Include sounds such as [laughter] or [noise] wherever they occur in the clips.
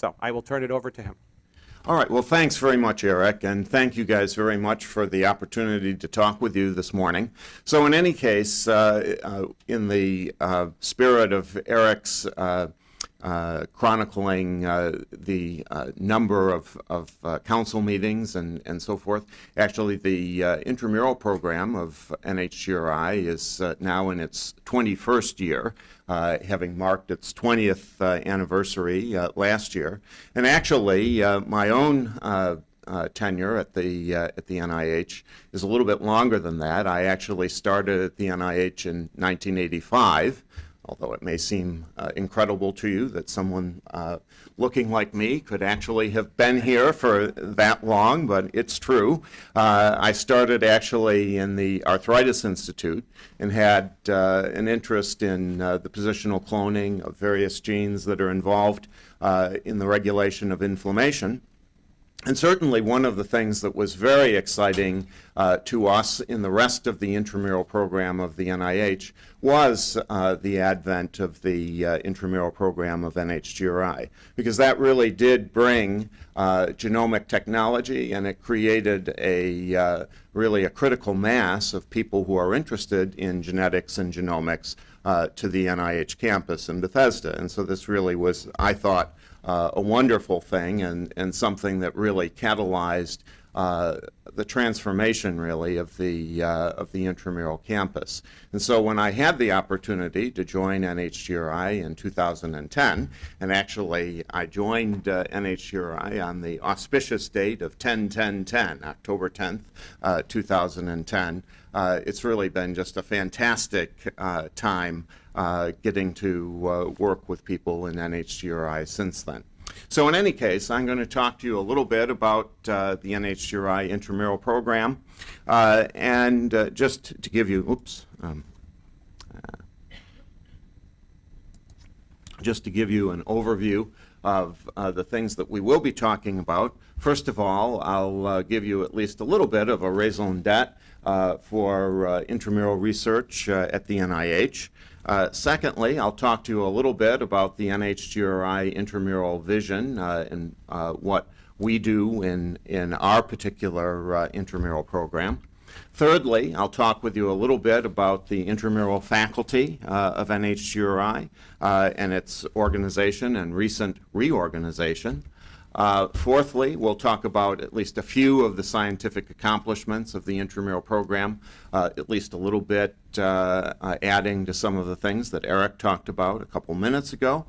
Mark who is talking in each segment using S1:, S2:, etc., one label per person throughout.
S1: So I will turn it over to him.
S2: All right, well, thanks very much, Eric, and thank you guys very much for the opportunity to talk with you this morning. So in any case, uh, uh, in the uh, spirit of Eric's uh, chronicling uh, the uh, number of, of uh, council meetings and, and so forth. Actually, the uh, intramural program of NHGRI is uh, now in its 21st year, having marked its 20th uh, anniversary last year. And actually, my own uh, tenure at the uh, at the NIH is a little bit longer than that. I actually started at the NIH in 1985 although it may seem uh, incredible to you that someone uh, looking like me could actually have been here for that long, but it's true. Uh, I started actually in the Arthritis Institute and had uh, an interest in uh, the positional cloning of various genes that are involved uh, in the regulation of inflammation. And certainly one of the things that was very exciting uh, to us in the rest of the intramural program of the NIH was uh, the advent of the uh, intramural program of NHGRI, because that really did bring uh, genomic technology and it created a uh, really a critical mass of people who are interested in genetics and genomics uh, to the NIH campus in Bethesda. And so this really was, I thought, Uh, a wonderful thing and, and something that really catalyzed uh, the transformation really of the uh, of the intramural campus. And so when I had the opportunity to join NHGRI in 2010, and actually I joined uh, NHGRI on the auspicious date of 10-10-10, October 10th, uh, 2010, uh, it's really been just a fantastic uh, time getting to work with people in NHGRI since then. So in any case, I'm going to talk to you a little bit about uh, the NHGRI intramural program. Uh, and uh, just to give you, oops, um, uh, just to give you an overview of uh, the things that we will be talking about. First of all, I'll uh, give you at least a little bit of a raison d'etre for intramural research at the NIH. Uh, secondly, I'll talk to you a little bit about the NHGRI intramural vision uh, and uh, what we do in, in our particular uh, intramural program. Thirdly, I'll talk with you a little bit about the intramural faculty uh, of NHGRI uh, and its organization and recent reorganization. Uh, fourthly, we'll talk about at least a few of the scientific accomplishments of the intramural program, uh, at least a little bit uh, uh adding to some of the things that Eric talked about a couple minutes ago.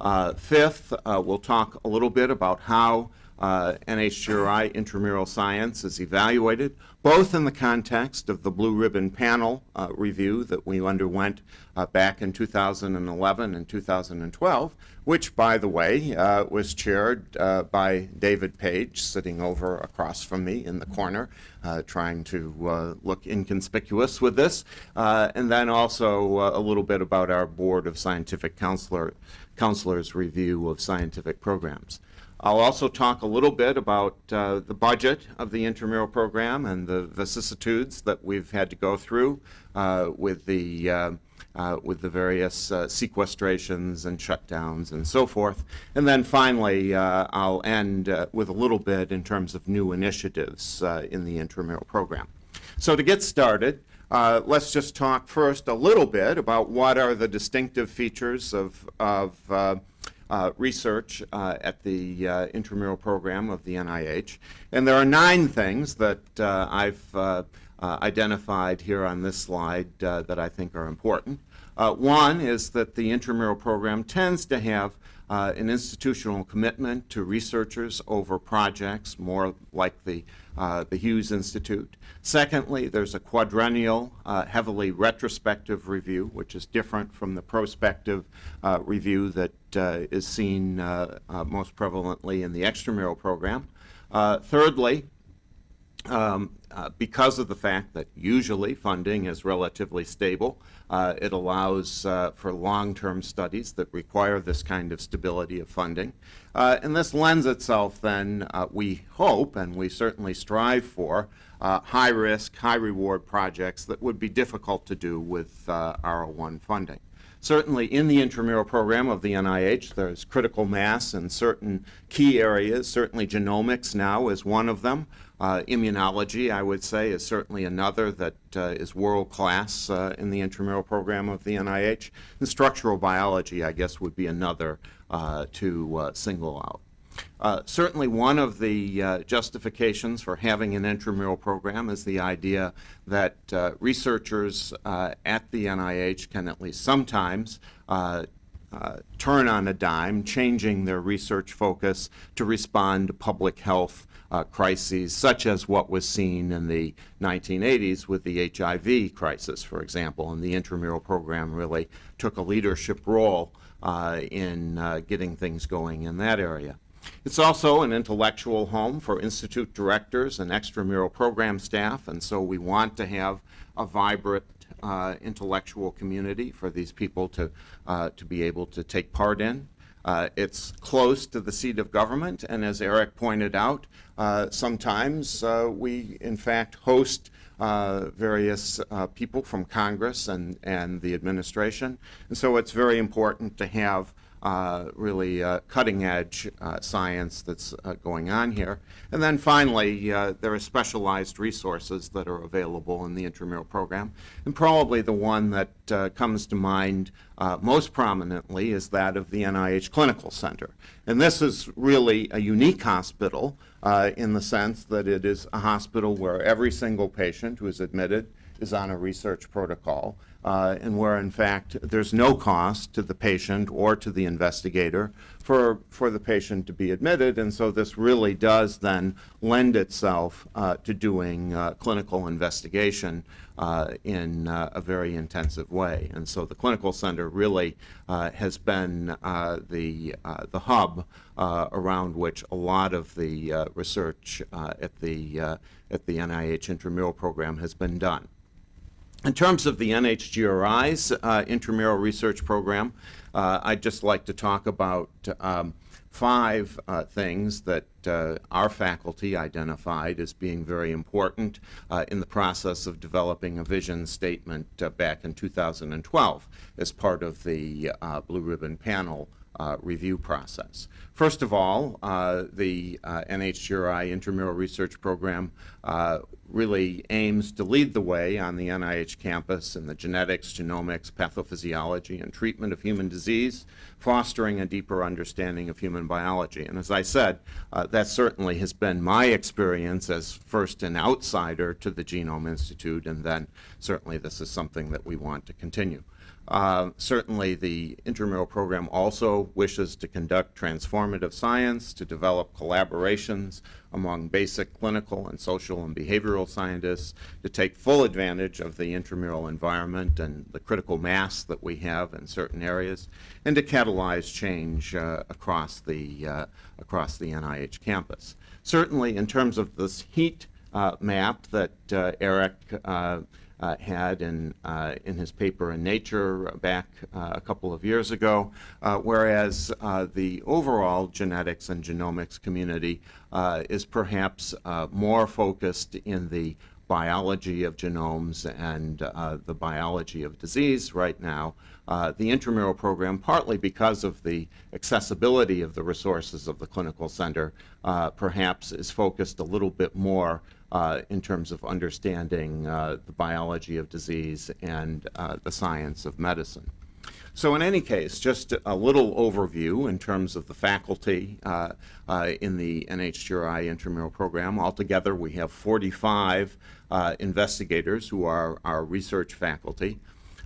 S2: Uh, fifth, uh, we'll talk a little bit about how uh, NHGRI intramural science is evaluated, both in the context of the Blue Ribbon Panel uh, review that we underwent uh, back in 2011 and 2012, which, by the way, uh, was chaired uh, by David Page, sitting over across from me in the corner, uh, trying to look inconspicuous with this, and then also a little bit about our Board of Scientific Counselor, Counselors review of scientific programs. I'll also talk a little bit about uh, the budget of the intramural program and the vicissitudes that we've had to go through uh, with the uh, uh with the various uh, sequestrations and shutdowns and so forth. And then finally, uh, I'll end with a little bit in terms of new initiatives in the intramural program. So to get started, uh, let's just talk first a little bit about what are the distinctive features of, of uh, uh, research uh, at the uh, intramural program of the NIH. And there are nine things that uh, I've uh, identified here on this slide that I think are important. one is that the intramural program tends to have an institutional commitment to researchers over projects, more like the uh, the Hughes Institute. Secondly, there's a quadrennial, uh, heavily retrospective review, which is different from the prospective uh, review that uh, is seen uh, uh, most prevalently in the extramural program. thirdly, um, because of the fact that usually funding is relatively stable, uh, it allows uh, for long-term studies that require this kind of stability of funding. Uh, and this lends itself then, uh, we hope, and we certainly strive for, uh, high-risk, high-reward projects that would be difficult to do with uh, R01 funding. Certainly in the intramural program of the NIH, there's critical mass in certain key areas. Certainly genomics now is one of them. Uh, immunology, I would say, is certainly another that uh, is world-class uh, in the intramural program of the NIH. And structural biology, I guess, would be another uh, to uh, single out. Uh, certainly one of the justifications for having an intramural program is the idea that researchers at the NIH can at least sometimes uh, turn on a dime, changing their research focus to respond to public health crises, such as what was seen in the 1980s with the HIV crisis, for example. And the intramural program really took a leadership role in getting things going in that area. It's also an intellectual home for institute directors and extramural program staff, and so we want to have a vibrant uh, intellectual community for these people to, uh, to be able to take part in. Uh, it's close to the seat of government, and as Eric pointed out, uh, sometimes uh, we, in fact, host uh, various people from Congress and, and the administration. And so it's very important to have uh, really uh, cutting edge uh, science that's uh, going on here. And then finally, uh, there are specialized resources that are available in the intramural program. And probably the one that uh, comes to mind most prominently is that of the NIH Clinical Center. And this is really a unique hospital Uh, in the sense that it is a hospital where every single patient who is admitted is on a research protocol uh, and where in fact there's no cost to the patient or to the investigator for, for the patient to be admitted and so this really does then lend itself uh, to doing uh, clinical investigation uh, in uh, a very intensive way and so the clinical center really uh, has been the, the hub around which a lot of the research at, the, at the NIH intramural program has been done. In terms of the NHGRI's uh, intramural research program, uh, I'd just like to talk about um, five uh, things that uh, our faculty identified as being very important uh, in the process of developing a vision statement uh, back in 2012 as part of the Blue Ribbon Panel uh, review process. First of all, uh, the uh, NHGRI Intramural Research Program really aims to lead the way on the NIH campus in the genetics, genomics, pathophysiology, and treatment of human disease, fostering a deeper understanding of human biology. And as I said, uh, that certainly has been my experience as first an outsider to the Genome Institute, and then certainly this is something that we want to continue. Uh, certainly, the intramural program also wishes to conduct transformative science, to develop collaborations among basic clinical and social and behavioral scientists, to take full advantage of the intramural environment and the critical mass that we have in certain areas, and to catalyze change uh, across, the, uh, across the NIH campus. Certainly, in terms of this heat uh, map that uh, Eric uh, had in, uh, in his paper in Nature back uh, a couple of years ago, uh, whereas uh, the overall genetics and genomics community is perhaps more focused in the biology of genomes and uh, the biology of disease right now. Uh, the intramural program, partly because of the accessibility of the resources of the clinical center, uh, perhaps is focused a little bit more uh, in terms of understanding uh, the biology of disease and uh, the science of medicine. So in any case, just a little overview in terms of the faculty uh, uh, in the NHGRI intramural program. Altogether, we have 45 uh, investigators who are our research faculty.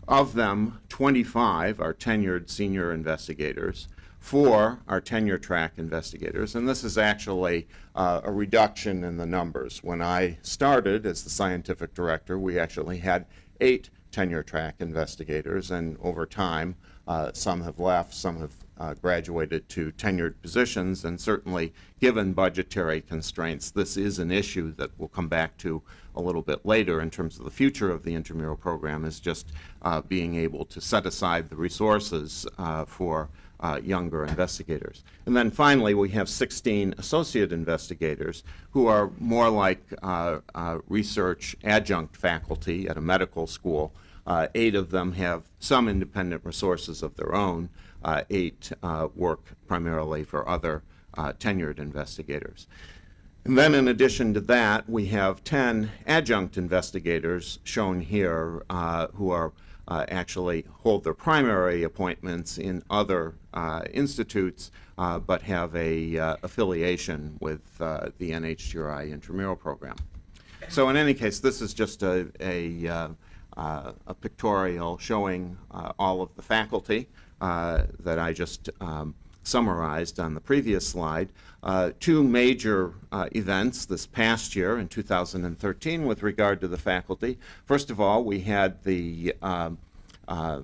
S2: Of them, 25 are tenured senior investigators for our tenure track investigators, and this is actually uh, a reduction in the numbers. When I started as the scientific director, we actually had eight tenure track investigators, and over time, uh, some have left, some have uh, graduated to tenured positions, and certainly given budgetary constraints, this is an issue that we'll come back to a little bit later in terms of the future of the intramural program is just uh, being able to set aside the resources uh, for uh, younger investigators. And then finally, we have 16 associate investigators who are more like uh, uh, research adjunct faculty at a medical school Uh, Eight of them have some independent resources of their own. Uh, Eight uh, work primarily for other tenured investigators. And then in addition to that, we have 10 adjunct investigators shown here who are actually hold their primary appointments in other institutes, uh, but have a uh, affiliation with uh, the NHGRI intramural program. So in any case, this is just a, a, uh, uh, a pictorial showing uh, all of the faculty uh, that I just um, summarized on the previous slide. Uh, two major uh, events this past year in 2013 with regard to the faculty. First of all, we had the um, uh,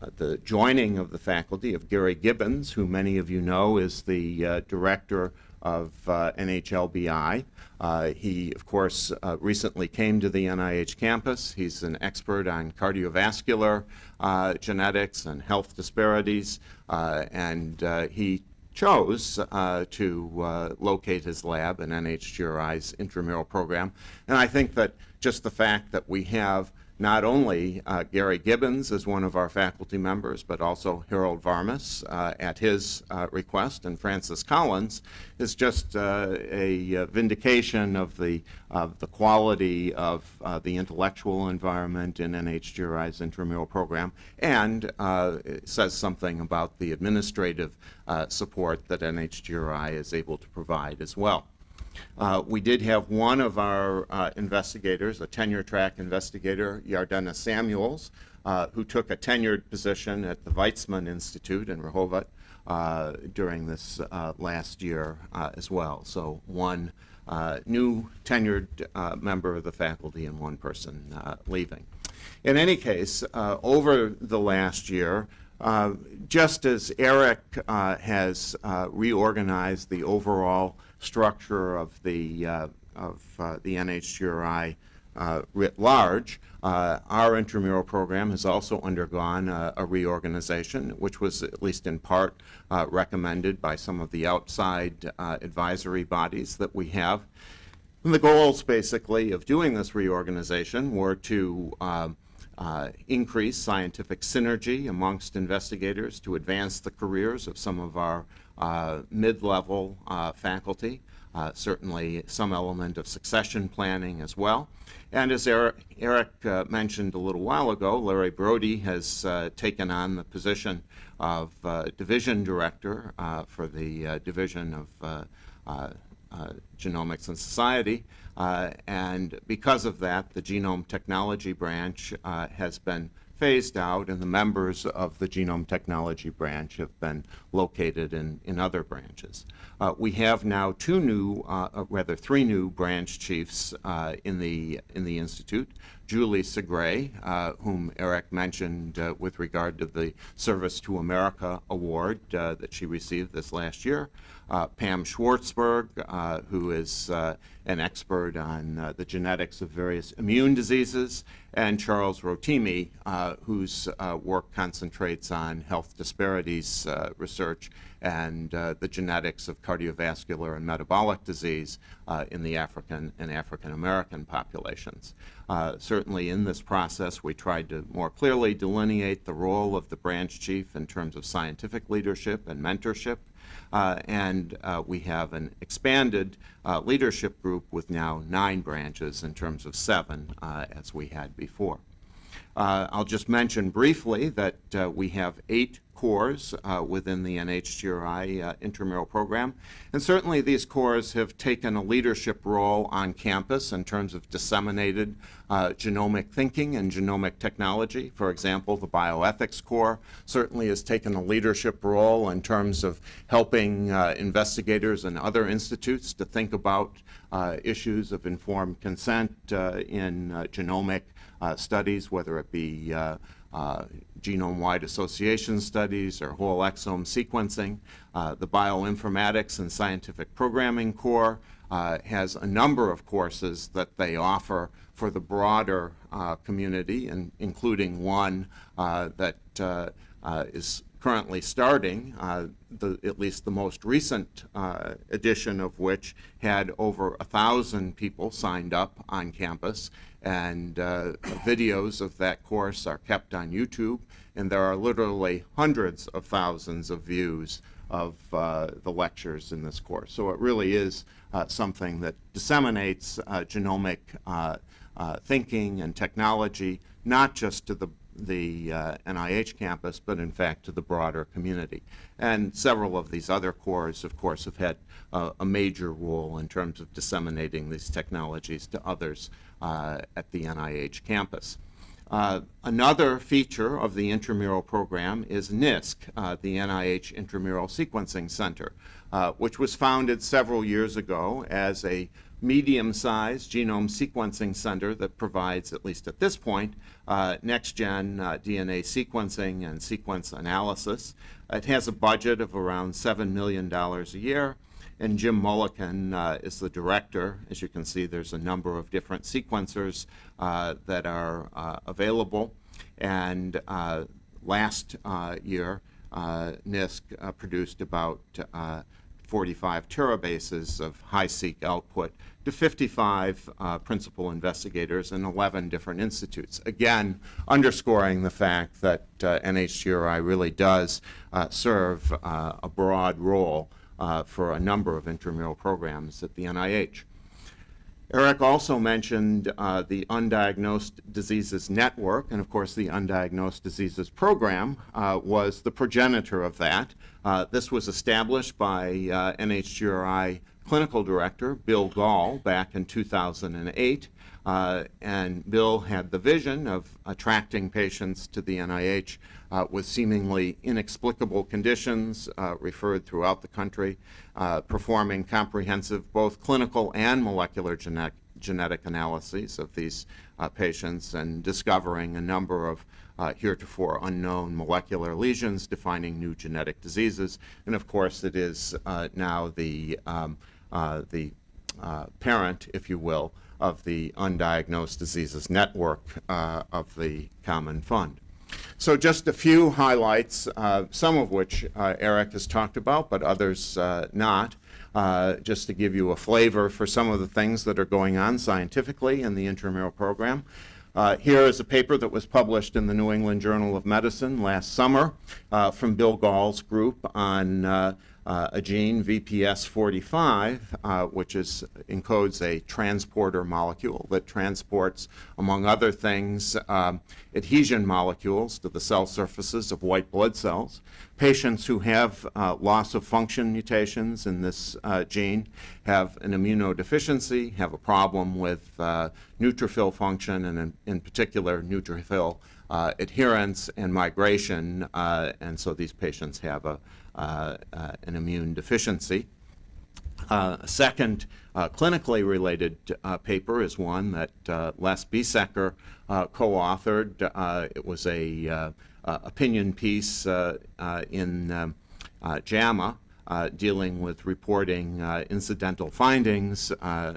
S2: uh, the joining of the faculty of Gary Gibbons, who many of you know is the uh, director of uh, NHLBI. Uh, he, of course, uh, recently came to the NIH campus. He's an expert on cardiovascular uh, genetics and health disparities, and he chose uh, to uh, locate his lab in NHGRI's intramural program. And I think that just the fact that we have not only uh, Gary Gibbons as one of our faculty members, but also Harold Varmus uh, at his uh, request, and Francis Collins is just uh, a uh, vindication of the of the quality of uh, the intellectual environment in NHGRI's intramural program, and says something about the administrative support that NHGRI is able to provide as well. Uh, we did have one of our uh, investigators, a tenure track investigator, Yardena Samuels, uh, who took a tenured position at the Weizmann Institute in Rehovot uh, during this uh, last year uh, as well. So one new tenured member of the faculty and one person leaving. In any case, over the last year, just as Eric has reorganized the overall structure of the, uh, of uh, the NHGRI uh, writ large, uh, our intramural program has also undergone a, a reorganization, which was at least in part recommended by some of the outside advisory bodies that we have. And the goals, basically, of doing this reorganization were to um, uh, increase scientific synergy amongst investigators to advance the careers of some of our Uh, mid-level uh, faculty, uh, certainly some element of succession planning as well. And as Eric, Eric uh, mentioned a little while ago, Larry Brody has uh, taken on the position of uh, division director uh, for the Division of Genomics and Society. and because of that, the Genome Technology Branch has been phased out, and the members of the Genome Technology Branch have been located in, in other branches. Uh, we have now two new, uh, uh rather three new branch chiefs uh, in, the, in the Institute. Julie Segre, uh, whom Eric mentioned uh, with regard to the Service to America Award that she received this last year. Pam Schwartzberg, who is an expert on uh, the genetics of various immune diseases, and Charles Rotimi, uh, whose uh, work concentrates on health disparities uh, research and uh, the genetics of cardiovascular and metabolic disease uh, in the African and African American populations. certainly in this process, we tried to more clearly delineate the role of the branch chief in terms of scientific leadership and mentorship uh, and uh, we have an expanded uh, leadership group with now nine branches in terms of seven uh, as we had before. Uh, I'll just mention briefly that uh, we have eight cores uh, within the NHGRI uh, intramural program. And certainly these cores have taken a leadership role on campus in terms of disseminated uh, genomic thinking and genomic technology. For example, the bioethics core certainly has taken a leadership role in terms of helping uh, investigators and other institutes to think about uh, issues of informed consent uh, in genomic studies, whether it be uh, genome-wide association studies or whole exome sequencing. Uh, the bioinformatics and scientific programming core uh, has a number of courses that they offer for the broader uh, community, and including one uh, that uh, is currently starting, uh, the, at least the most recent uh, edition of which had over a thousand people signed up on campus, and uh, videos of that course are kept on YouTube, and there are literally hundreds of thousands of views of uh, the lectures in this course. So it really is uh, something that disseminates uh, genomic uh, uh, thinking and technology, not just to the the uh, NIH campus, but in fact to the broader community. And several of these other cores, of course, have had uh, a major role in terms of disseminating these technologies to others at the NIH campus. Uh, another feature of the intramural program is NISC, uh, the NIH Intramural Sequencing Center, uh, which was founded several years ago as a medium-sized genome sequencing center that provides, at least at this point, uh, next-gen uh, DNA sequencing and sequence analysis. It has a budget of around $7 million a year, and Jim Mullikin uh, is the director. As you can see, there's a number of different sequencers uh, that are uh, available. And uh, last year, NISC produced about 45 terabases of HiSeq output to 55 uh, principal investigators in 11 different institutes. Again, underscoring the fact that uh, NHGRI really does uh, serve uh, a broad role uh, for a number of intramural programs at the NIH. Eric also mentioned uh, the Undiagnosed Diseases Network, and of course the Undiagnosed Diseases Program uh, was the progenitor of that. Uh, this was established by uh, NHGRI clinical director Bill Gahl, back in 2008, uh, and Bill had the vision of attracting patients to the NIH uh, with seemingly inexplicable conditions uh, referred throughout the country, uh, performing comprehensive both clinical and molecular genetic, genetic analyses of these uh, patients and discovering a number of uh, heretofore unknown molecular lesions defining new genetic diseases. And of course, it is uh, now the, um, the parent, if you will, of the Undiagnosed Diseases Network of the Common Fund. So just a few highlights, uh, some of which uh, Eric has talked about, but others uh, not, uh, just to give you a flavor for some of the things that are going on scientifically in the intramural program. Uh, here is a paper that was published in the New England Journal of Medicine last summer uh, from Bill Gahl's group on uh, a gene, VPS45, uh, which is, encodes a transporter molecule that transports, among other things, um, adhesion molecules to the cell surfaces of white blood cells. Patients who have uh, loss of function mutations in this uh, gene have an immunodeficiency, have a problem with uh, neutrophil function, and in, in particular, neutrophil uh, adherence and migration, and so these patients have a uh, uh, an immune deficiency. Uh, a second clinically related paper is one that Les Biesecker co-authored. it was a opinion piece in um, JAMA uh, dealing with reporting uh, incidental findings uh,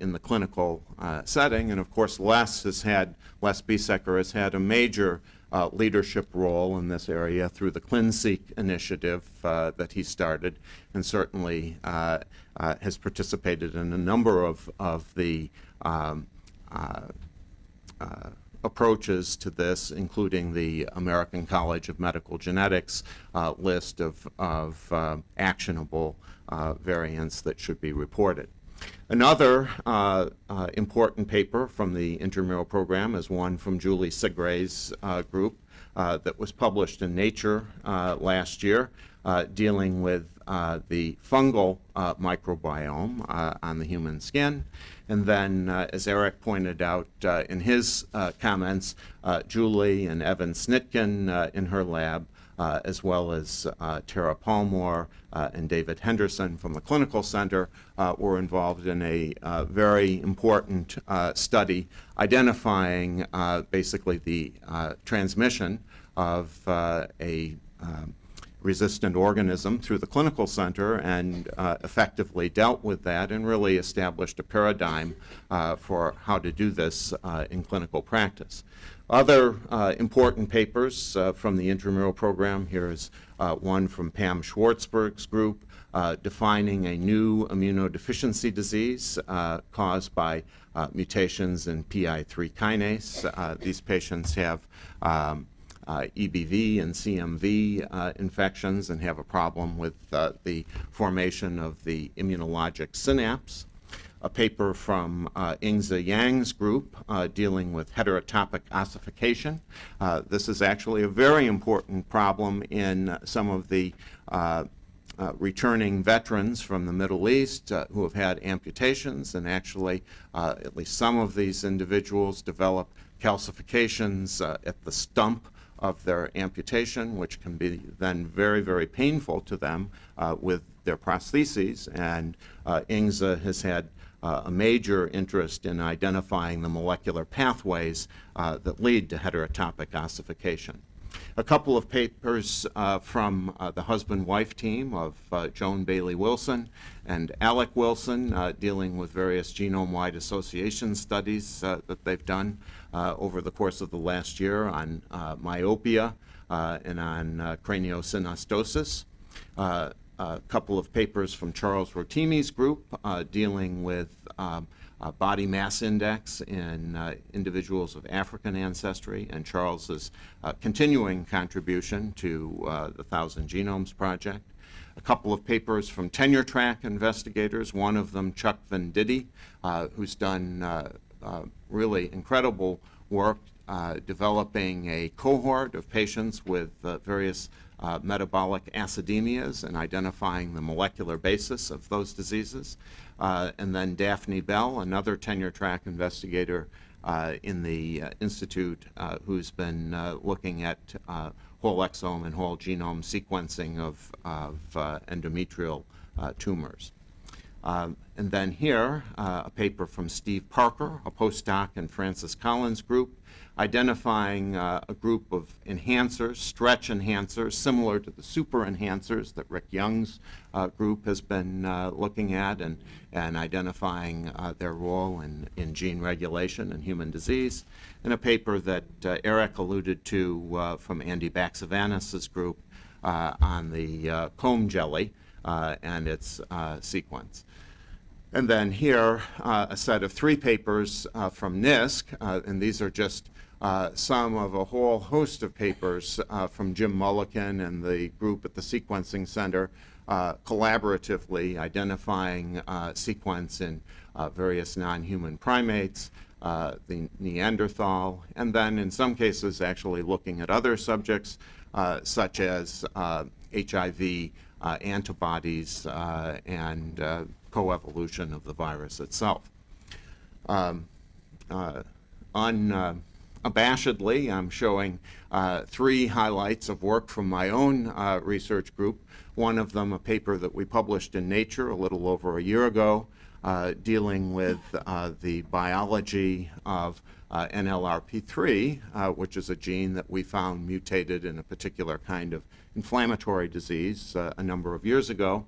S2: in the clinical setting. And of course, Les has had, Les Biesecker has had a major uh, leadership role in this area through the ClinSeq initiative uh, that he started, and certainly uh, uh has participated in a number of, of the um, uh, uh, approaches to this, including the American College of Medical Genetics list of, of actionable variants that should be reported. Another uh, uh, important paper from the intramural program is one from Julie Segre's uh, group uh, that was published in Nature uh, last year uh, dealing with the fungal microbiome on the human skin. And then, as Eric pointed out in his comments, Julie and Evan Snitkin in her lab uh, as well as uh, Tara Palmore uh, and David Henderson from the Clinical Center uh, were involved in a uh, very important uh, study identifying basically the transmission of a um, resistant organism through the clinical center and uh, effectively dealt with that and really established a paradigm uh, for how to do this uh, in clinical practice. Other uh, important papers uh, from the intramural program, here is uh, one from Pam Schwartzberg's group defining a new immunodeficiency disease caused by mutations in PI3 kinase. these patients have um, uh, EBV and CMV uh, infections and have a problem with uh, the formation of the immunologic synapse a paper from uh, Yingzi Yang's group uh, dealing with heterotopic ossification. Uh, this is actually a very important problem in some of the uh, uh, returning veterans from the Middle East uh, who have had amputations, and actually, at least some of these individuals develop calcifications at the stump of their amputation, which can be then very, very painful to them with their prostheses. And Yingzi has had uh, a major interest in identifying the molecular pathways uh, that lead to heterotopic ossification. A couple of papers uh, from uh, the husband-wife team of uh, Joan Bailey Wilson and Alec Wilson uh, dealing with various genome-wide association studies that they've done over the course of the last year on myopia and on craniosynostosis a couple of papers from Charles Rotimi's group uh, dealing with um, uh, body mass index in uh, individuals of African ancestry and Charles's uh, continuing contribution to uh, the Thousand Genomes Project. A couple of papers from tenure track investigators, one of them Chuck Venditti, uh, who's done really incredible work developing a cohort of patients with various uh, metabolic acidemias and identifying the molecular basis of those diseases. Uh, and then Daphne Bell, another tenure track investigator uh, in the uh, Institute uh, who's been uh, looking at whole exome and whole genome sequencing of, of endometrial tumors. Um, and then here, a paper from Steve Parker, a postdoc in Francis Collins' group, identifying uh, a group of enhancers, stretch enhancers, similar to the super enhancers that Rick Young's uh, group has been uh, looking at and, and identifying uh, their role in, in gene regulation and human disease. And a paper that uh, Eric alluded to uh, from Andy Baxavanis' group on the comb jelly and its sequence. And then here, uh, a set of three papers uh, from NISC, uh, and these are just uh, some of a whole host of papers uh, from Jim Mullikin and the group at the Sequencing Center uh, collaboratively identifying sequence in various non-human primates, the Neanderthal, and then in some cases actually looking at other subjects such as HIV antibodies and coevolution of the virus itself. Um, on abashedly, I'm showing uh, three highlights of work from my own uh, research group. One of them, a paper that we published in Nature a little over a year ago, uh, dealing with uh, the biology of uh, NLRP3, uh, which is a gene that we found mutated in a particular kind of inflammatory disease a number of years ago.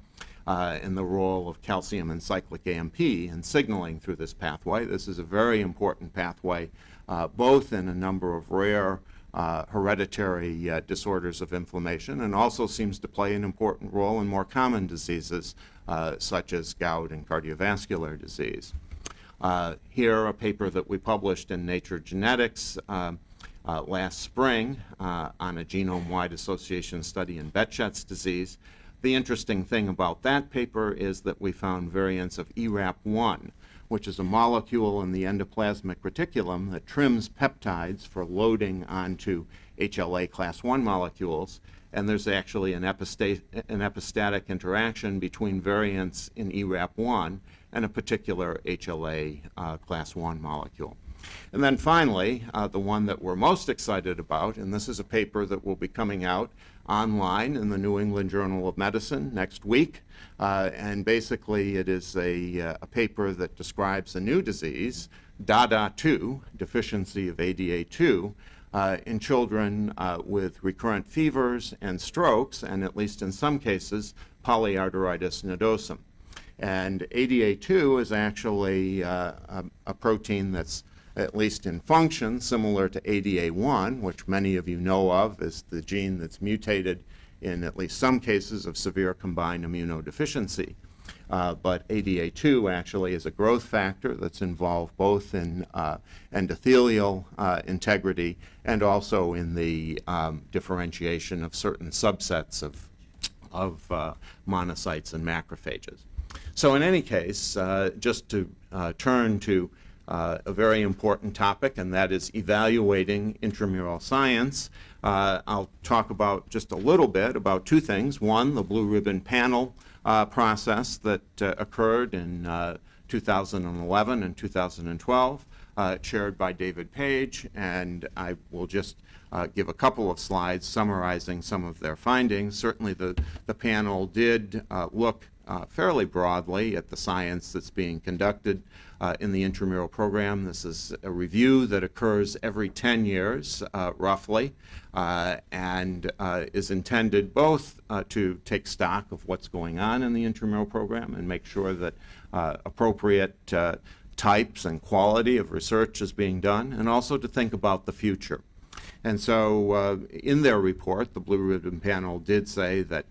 S2: Uh, and the role of calcium and cyclic AMP in signaling through this pathway. This is a very important pathway uh, both in a number of rare uh, hereditary uh, disorders of inflammation and also seems to play an important role in more common diseases uh, such as gout and cardiovascular disease. Uh, here, a paper that we published in Nature Genetics last spring on a genome-wide association study in Behçet's disease. The interesting thing about that paper is that we found variants of ERAP1, which is a molecule in the endoplasmic reticulum that trims peptides for loading onto HLA class 1 molecules. And there's actually an, epistat an epistatic interaction between variants in ERAP1 and a particular HLA uh, class 1 molecule. And then finally, uh, the one that we're most excited about, and this is a paper that will be coming out online in the New England Journal of Medicine next week. Uh, and basically, it is a, uh, a, paper that describes a new disease, DADA2, deficiency of ADA2, uh, in children uh, with recurrent fevers and strokes, and at least in some cases, polyarteritis nodosum. And ADA2 is actually uh, a, a protein that's at least in function, similar to ADA1, which many of you know of as the gene that's mutated in at least some cases of severe combined immunodeficiency. Uh, but ADA2 actually is a growth factor that's involved both in uh, endothelial uh, integrity and also in the um, differentiation of certain subsets of, of uh, monocytes and macrophages. So in any case, uh, just to uh, turn to uh, a very important topic, and that is evaluating intramural science. Uh, I'll talk about just a little bit about two things. One, the blue ribbon panel uh, process that uh, occurred in uh, 2011 and 2012, uh, chaired by David Page, and I will just give a couple of slides summarizing some of their findings. Certainly the, the panel did look uh, fairly broadly at the science that's being conducted uh, in the intramural program. This is a review that occurs every 10 years, uh, roughly, uh, and uh, is intended both uh, to take stock of what's going on in the intramural program and make sure that appropriate types and quality of research is being done, and also to think about the future. And so in their report, the Blue Ribbon Panel did say that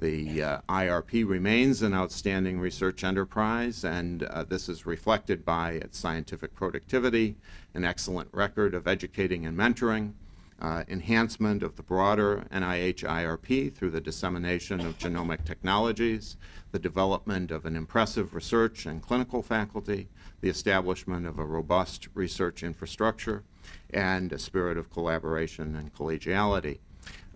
S2: the uh, IRP remains an outstanding research enterprise, and uh, this is reflected by its scientific productivity, an excellent record of educating and mentoring, uh, enhancement of the broader NIH IRP through the dissemination of genomic technologies, the development of an impressive research and clinical faculty, the establishment of a robust research infrastructure, and a spirit of collaboration and collegiality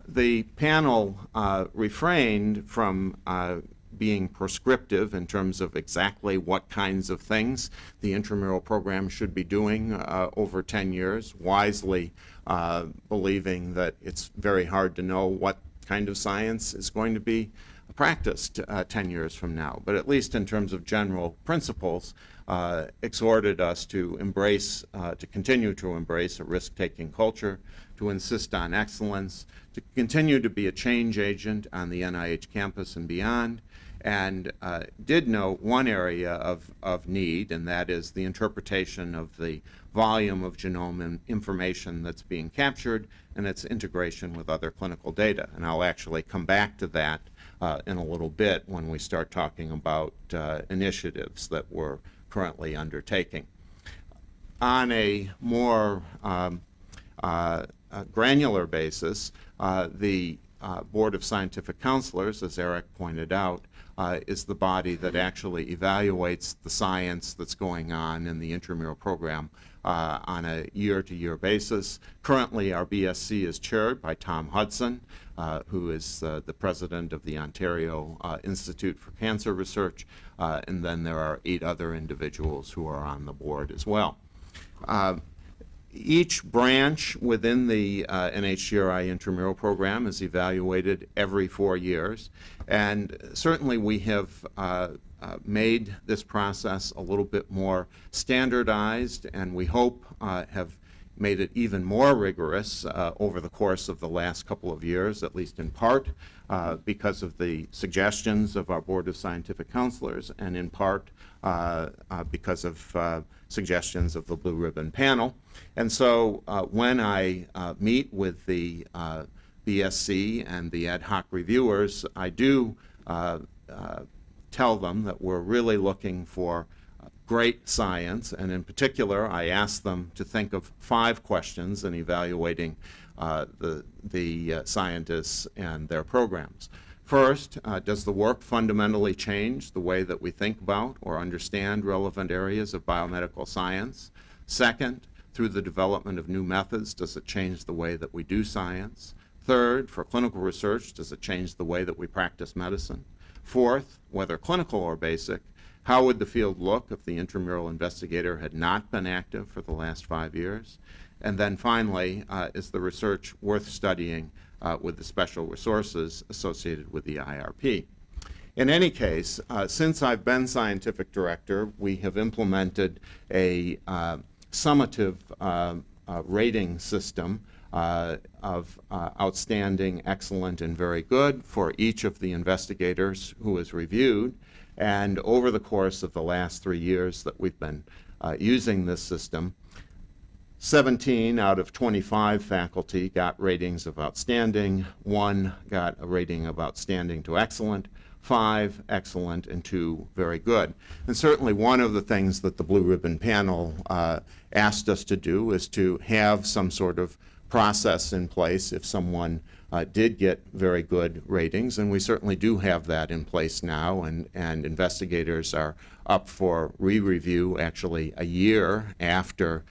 S2: the panel uh, refrained from uh, being prescriptive in terms of exactly what kinds of things the intramural program should be doing uh, over 10 years, wisely uh, believing that it's very hard to know what kind of science is going to be practiced uh, 10 years from now. But at least in terms of general principles, uh, exhorted us to embrace, to continue to embrace a risk-taking culture, to insist on excellence, to continue to be a change agent on the NIH campus and beyond, and uh, did note one area of, of need, and that is the interpretation of the volume of genome information that's being captured and its integration with other clinical data. And I'll actually come back to that uh, in a little bit when we start talking about uh, initiatives that we're currently undertaking. On a more um, uh, granular basis, uh, the uh, Board of Scientific Counselors, as Eric pointed out, uh, is the body that actually evaluates the science that's going on in the intramural program uh, on a year-to-year -year basis. Currently, our BSC is chaired by Tom Hudson, uh, who is uh, the president of the Ontario Institute for Cancer Research, and then there are eight other individuals who are on the board as well each branch within the uh, NHGRI intramural program is evaluated every four years. And certainly we have uh, uh, made this process a little bit more standardized and we hope uh, have made it even more rigorous uh, over the course of the last couple of years, at least in part uh, because of the suggestions of our Board of Scientific Counselors and in part because of suggestions of the Blue Ribbon Panel. And so uh, when I uh, meet with the uh, BSC and the ad hoc reviewers, I do uh, uh, tell them that we're really looking for great science, and in particular, I ask them to think of five questions in evaluating uh, the, the scientists and their programs. First, uh, does the work fundamentally change the way that we think about or understand relevant areas of biomedical science? Second, through the development of new methods, does it change the way that we do science? Third, for clinical research, does it change the way that we practice medicine? Fourth, whether clinical or basic, how would the field look if the intramural investigator had not been active for the last five years? And then finally, uh, is the research worth studying uh, with the special resources associated with the IRP? In any case, uh, since I've been scientific director, we have implemented a uh, summative uh, uh, rating system uh, of uh, outstanding, excellent, and very good for each of the investigators who is reviewed. And over the course of the last three years that we've been uh, using this system, 17 out of 25 faculty got ratings of outstanding, one got a rating of outstanding to excellent, five excellent, and two very good. And certainly one of the things that the Blue Ribbon panel uh, asked us to do is to have some sort of process in place if someone uh, did get very good ratings, and we certainly do have that in place now, and, and investigators are up for re-review actually a year after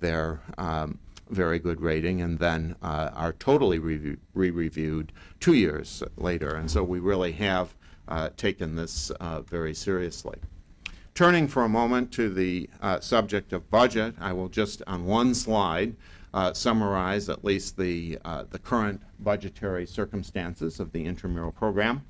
S2: their um, very good rating, and then uh, are totally re- re-reviewed two years later. And so we really have uh, taken this uh, very seriously. Turning for a moment to the uh, subject of budget, I will just on one slide uh, summarize at least the, uh, the current budgetary circumstances of the intramural program.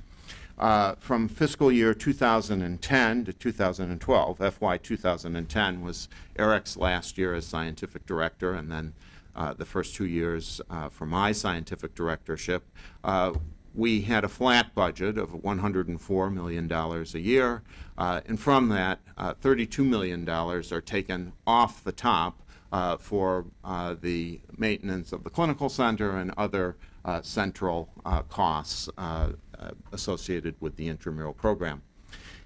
S2: Uh, from fiscal year 2010 to 2012, FY 2010 was Eric's last year as scientific director, and then uh, the first two years uh, for my scientific directorship. Uh, we had a flat budget of $104 million a year, and from that, $32 million are taken off the top uh, for uh, the maintenance of the clinical center and other uh, central uh, costs uh, uh, associated with the intramural program.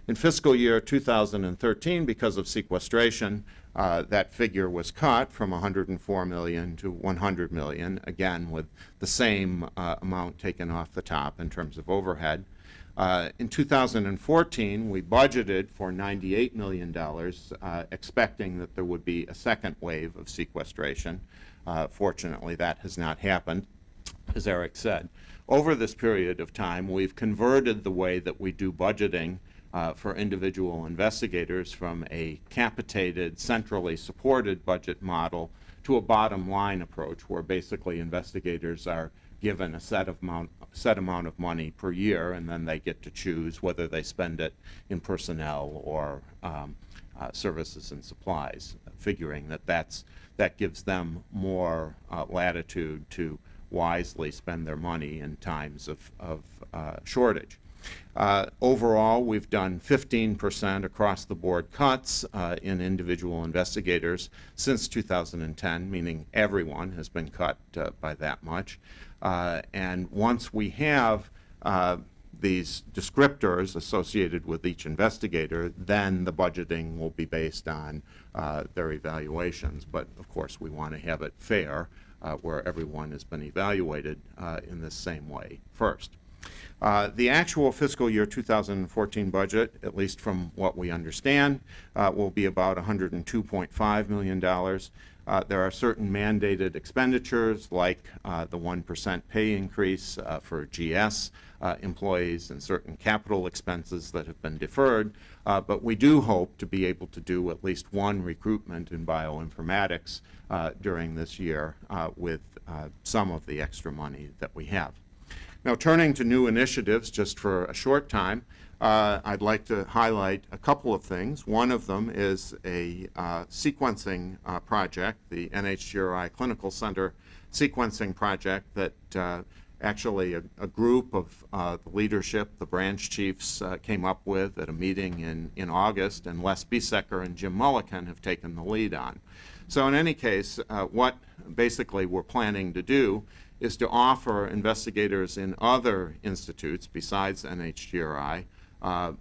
S2: In fiscal year 2013, because of sequestration, that figure was cut from 104 million to 100 million, again with the same amount taken off the top in terms of overhead. Uh, in 2014, we budgeted for $98 million, uh, expecting that there would be a second wave of sequestration. Uh, fortunately, that has not happened, as Eric said. Over this period of time, we've converted the way that we do budgeting uh, for individual investigators from a capitated, centrally supported budget model to a bottom line approach where basically investigators are given a set of amount, set amount of money per year, and then they get to choose whether they spend it in personnel or um, uh, services and supplies, figuring that that's, that gives them more uh, latitude to wisely spend their money in times of, of uh, shortage. Uh, overall, we've done 15% across the board cuts uh, in individual investigators since 2010, meaning everyone has been cut uh, by that much. Uh, and once we have uh, these descriptors associated with each investigator, then the budgeting will be based on uh, their evaluations. But of course, we want to have it fair, uh, where everyone has been evaluated uh, in the same way first. Uh, the actual fiscal year 2014 budget, at least from what we understand, will be about $102.5 million. Uh, there are certain mandated expenditures like uh, the 1% pay increase uh, for GS uh, employees and certain capital expenses that have been deferred. Uh, but we do hope to be able to do at least one recruitment in bioinformatics uh, during this year with some of the extra money that we have. Now turning to new initiatives just for a short time, uh, I'd like to highlight a couple of things. One of them is a uh, sequencing uh, project, the NHGRI Clinical Center sequencing project that uh, actually a, a, group of uh, the leadership, the branch chiefs, uh, came up with at a meeting in, in August, and Les Biesecker and Jim Mullikin have taken the lead on. So in any case, what basically we're planning to do is to offer investigators in other institutes besides NHGRI uh,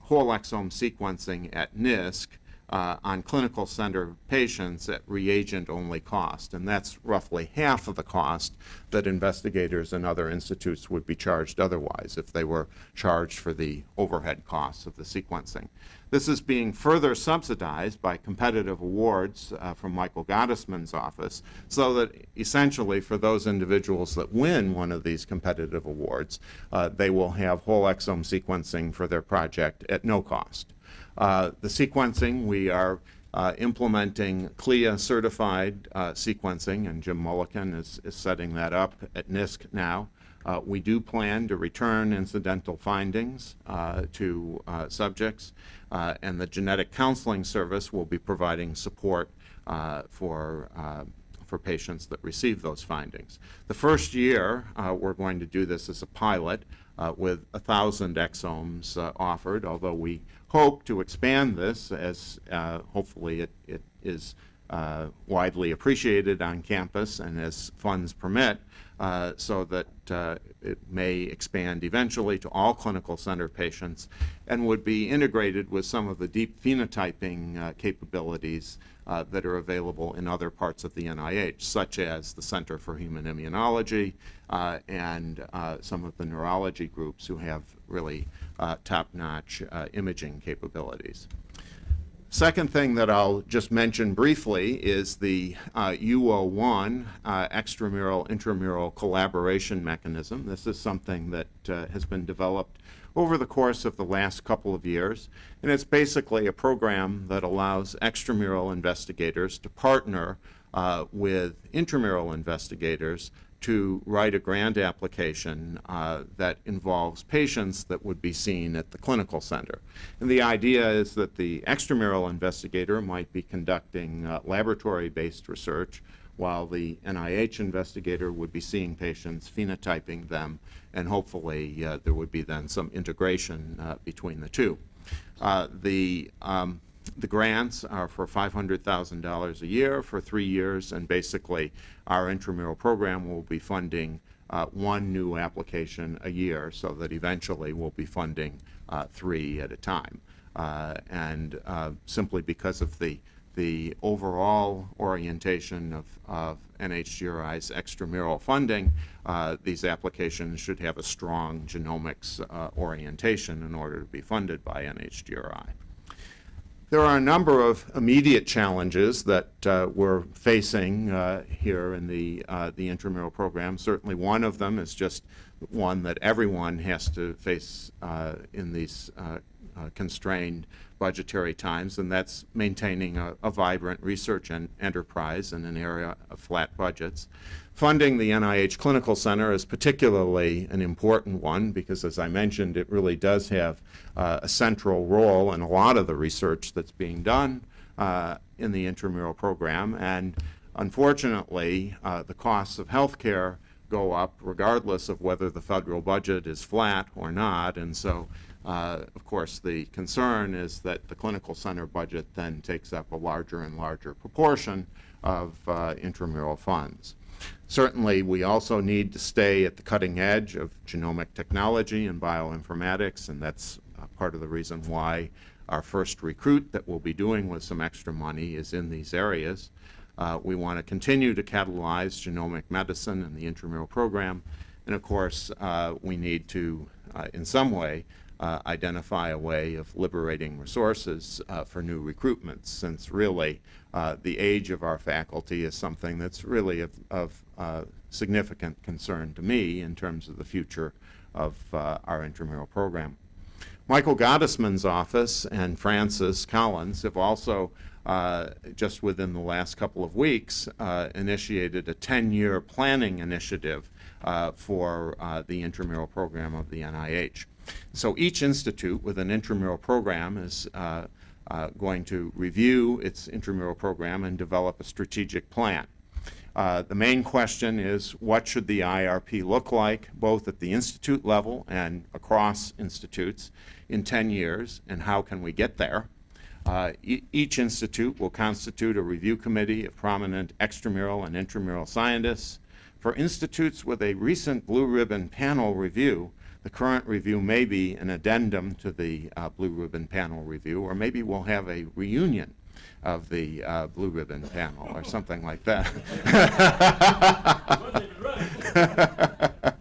S2: whole exome sequencing at NISC uh, on clinical center patients at reagent-only cost, and that's roughly half of the cost that investigators and other institutes would be charged otherwise if they were charged for the overhead costs of the sequencing. This is being further subsidized by competitive awards uh, from Michael Gottesman's office, so that essentially for those individuals that win one of these competitive awards, uh, they will have whole exome sequencing for their project at no cost. Uh, the sequencing, we are uh, implementing CLIA certified uh, sequencing, and Jim Mullikin is, is setting that up at NISC now. Uh, we do plan to return incidental findings uh, to subjects, and the genetic counseling service will be providing support for for patients that receive those findings. The first year, uh, we're going to do this as a pilot uh, with 1,000 exomes uh, offered, although we hope to expand this as uh, hopefully it, it is uh, widely appreciated on campus and as funds permit, uh, so that uh, it may expand eventually to all clinical center patients and would be integrated with some of the deep phenotyping capabilities uh, that are available in other parts of the NIH, such as the Center for Human Immunology uh, and uh, some of the neurology groups who have really uh, top-notch uh, imaging capabilities. Second thing that I'll just mention briefly is the uh, UO1 uh, extramural intramural collaboration mechanism. This is something that has been developed over the course of the last couple of years, and it's basically a program that allows extramural investigators to partner uh, with intramural investigators to write a grant application uh, that involves patients that would be seen at the clinical center. And the idea is that the extramural investigator might be conducting uh, laboratory-based research while the NIH investigator would be seeing patients, phenotyping them, and hopefully uh, there would be then some integration uh, between the two. Uh, the um, the grants are for $500,000 a year for three years, and basically our intramural program will be funding uh, one new application a year so that eventually we'll be funding uh, three at a time. Uh, and simply because of the, the overall orientation of, of NHGRI's extramural funding, uh, these applications should have a strong genomics uh, orientation in order to be funded by NHGRI. There are a number of immediate challenges that uh, we're facing uh, here in the, uh, the intramural program. Certainly one of them is just one that everyone has to face uh, in these uh, uh, constrained budgetary times, and that's maintaining a, a vibrant research en enterprise in an area of flat budgets. Funding the NIH Clinical Center is particularly an important one because, as I mentioned, it really does have uh, a central role in a lot of the research that's being done uh, in the intramural program. And unfortunately, uh, the costs of health care go up regardless of whether the federal budget is flat or not. And so, uh, of course, the concern is that the clinical center budget then takes up a larger and larger proportion of uh, intramural funds. Certainly, we also need to stay at the cutting edge of genomic technology and bioinformatics, and that's uh, part of the reason why our first recruit that we'll be doing with some extra money is in these areas. Uh, we want to continue to catalyze genomic medicine and the intramural program, and of course, uh, we need to, uh, in some way, uh, identify a way of liberating resources uh, for new recruitments, since really uh, the age of our faculty is something that's really of, of uh, significant concern to me in terms of the future of uh, our intramural program. Michael Gottesman's office and Francis Collins have also, uh, just within the last couple of weeks, initiated a 10-year planning initiative for the intramural program of the NIH. So each institute with an intramural program is uh, uh, going to review its intramural program and develop a strategic plan. Uh, the main question is what should the IRP look like both at the institute level and across institutes in 10 years and how can we get there? Uh, e each institute will constitute a review committee of prominent extramural and intramural scientists. For institutes with a recent blue ribbon panel review, the current review may be an addendum to the uh, Blue Ribbon Panel review, or maybe we'll have a reunion of the uh, Blue Ribbon Panel or something like that. [laughs]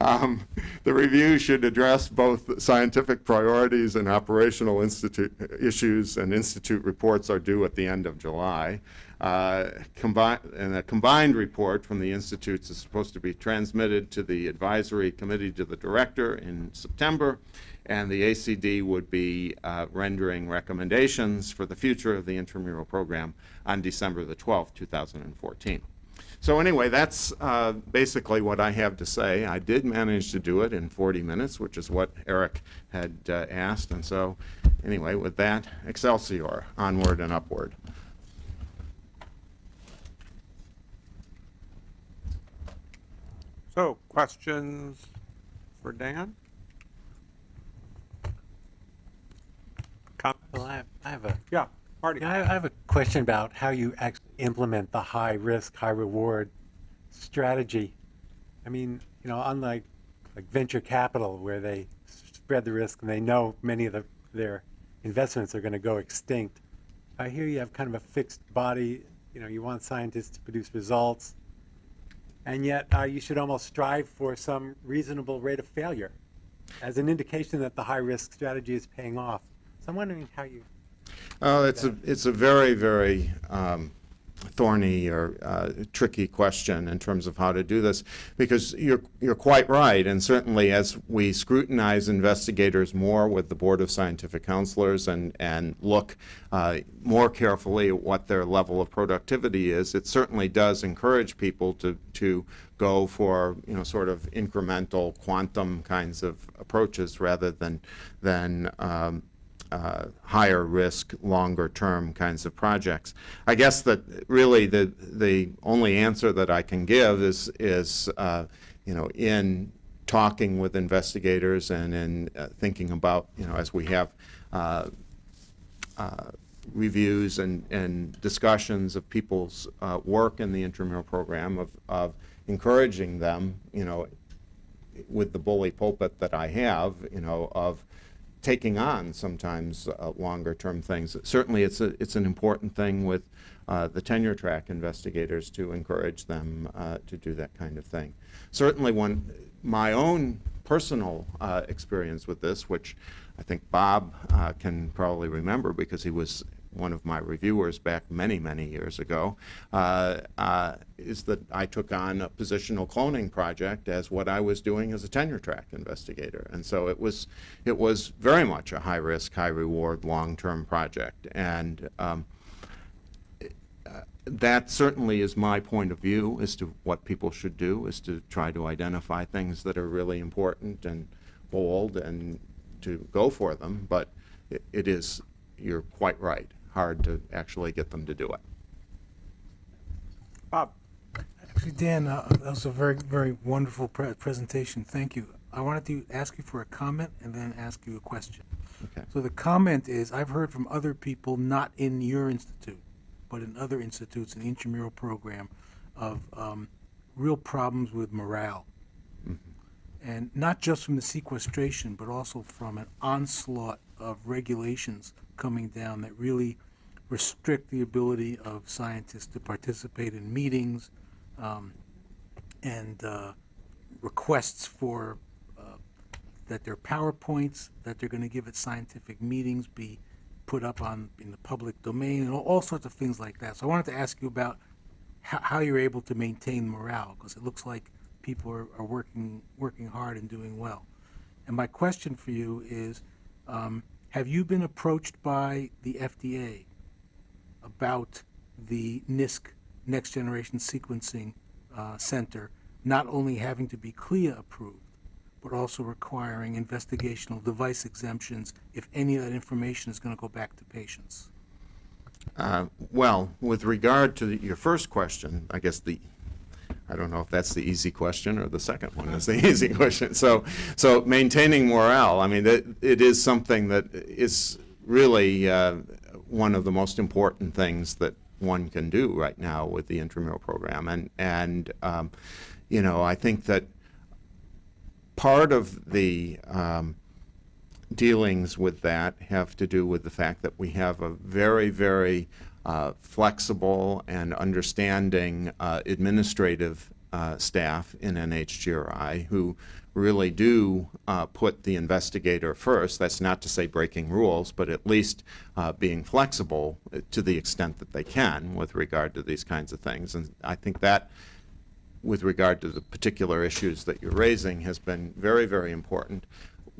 S2: um, the review should address both scientific priorities and operational institute issues, and institute reports are due at the end of July. Uh, and a combined report from the institutes is supposed to be transmitted to the advisory committee to the director in September, and the ACD would be uh, rendering recommendations for the future of the intramural program on December the 12th, 2014. So anyway, that's uh, basically what I have to say. I did manage to do it in 40 minutes, which is what Eric had uh, asked. And so anyway, with that, Excelsior, onward and upward.
S1: Questions for Dan?
S3: Well, I have, I have a,
S1: Yeah, Marty?
S3: yeah, I have a question about how you actually implement the high risk, high reward strategy. I mean, you know, unlike like venture capital where they spread the risk and they know many of the, their investments are going to go extinct. I hear you have kind of a fixed body, you know, you want scientists to produce results. And yet uh, you should almost strive for some reasonable rate of failure as an indication that the high risk strategy is paying off. So I'm wondering how you
S2: Oh, it's a, it's a very, very um, thorny or uh, tricky question in terms of how to do this, because you're, you're quite right, and certainly as we scrutinize investigators more with the Board of Scientific Counselors and, and look uh, more carefully at what their level of productivity is, it certainly does encourage people to, to go for, you know, sort of incremental quantum kinds of approaches rather than, than um, uh, higher risk, longer term kinds of projects. I guess that really the the only answer that I can give is is uh, you know in talking with investigators and in uh, thinking about you know as we have. Uh, uh, reviews and, and discussions of people's uh, work in the intramural program of, of encouraging them, you know, with the bully pulpit that I have, you know, of taking on sometimes uh, longer term things. Certainly, it's a it's an important thing with uh, the tenure track investigators to encourage them uh, to do that kind of thing. Certainly, when my own personal uh, experience with this, which I think Bob uh, can probably remember because he was one of my reviewers back many, many years ago, uh, uh, is that I took on a positional cloning project as what I was doing as a tenure track investigator. And so it was, it was very much a high risk, high reward, long term project. And um, uh, that certainly is my point of view as to what people should do, is to try to identify things that are really important and bold and to go for them. But it, it is, you're quite right, hard to actually get them to do it.
S1: Bob?
S4: Actually, Dan, uh, that was a very, very wonderful pre- presentation. Thank you. I wanted to ask you for a comment and then ask you a question.
S2: Okay.
S4: So the comment is, I've heard from other people, not in your institute, but in other institutes in the intramural program, of um, real problems with morale. And not just from the sequestration, but also from an onslaught of regulations coming down that really restrict the ability of scientists to participate in meetings, um, and uh, requests for uh, that their PowerPoints that they're going to give at scientific meetings be put up on in the public domain and all, all sorts of things like that. So I wanted to ask you about how, you're able to maintain morale because it looks like people are, are working working hard and doing well. And my question for you is, um, have you been approached by the FDA about the NISC Next Generation Sequencing uh, Center not only having to be CLIA approved, but also requiring investigational device exemptions if any of that information is going to go back to patients?
S2: Uh, Well, with regard to your first question, I guess the, I don't know if that's the easy question or the second one is the [laughs] easy question. So, so maintaining morale, I mean, it, it is something that is really uh, one of the most important things that one can do right now with the intramural program. And, and um, you know, I think that part of the um, dealings with that have to do with the fact that we have a very, very uh, flexible and understanding uh, administrative uh, staff in NHGRI who really do uh, put the investigator first. That's not to say breaking rules, but at least uh, being flexible to the extent that they can with regard to these kinds of things. And I think that with regard to the particular issues that you're raising has been very, very important.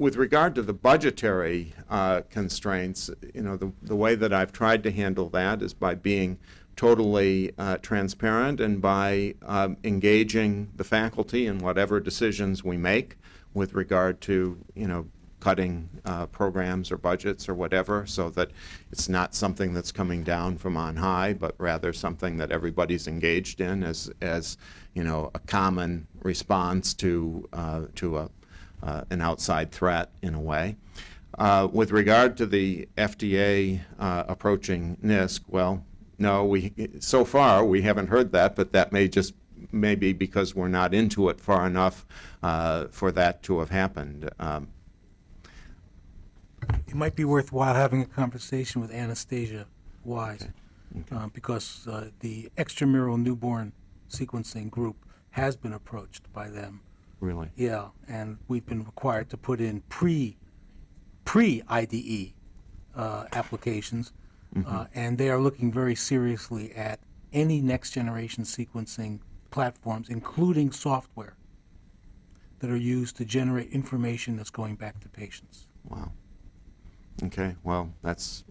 S2: With regard to the budgetary uh, constraints, you know, the, the way that I've tried to handle that is by being totally uh, transparent and by um, engaging the faculty in whatever decisions we make with regard to, you know, cutting uh, programs or budgets or whatever, so that it's not something that's coming down from on high, but rather something that everybody's engaged in as, as, you know, a common response to, uh, to a, uh, an outside threat in a way. Uh, With regard to the FDA uh, approaching NISC, well, no, we, so far, we haven't heard that, but that may just, maybe because we're not into it far enough uh, for that to have happened. Um,
S4: It might be worthwhile having a conversation with Anastasia Wise, uh, because uh, the extramural newborn sequencing group has been approached by them.
S2: Really?
S4: Yeah, and we've been required to put in pre, pre-IDE uh, applications, uh, and they are looking very seriously at any next-generation sequencing platforms, including software, that are used to generate information that's going back to patients.
S2: Wow. Okay, well, that's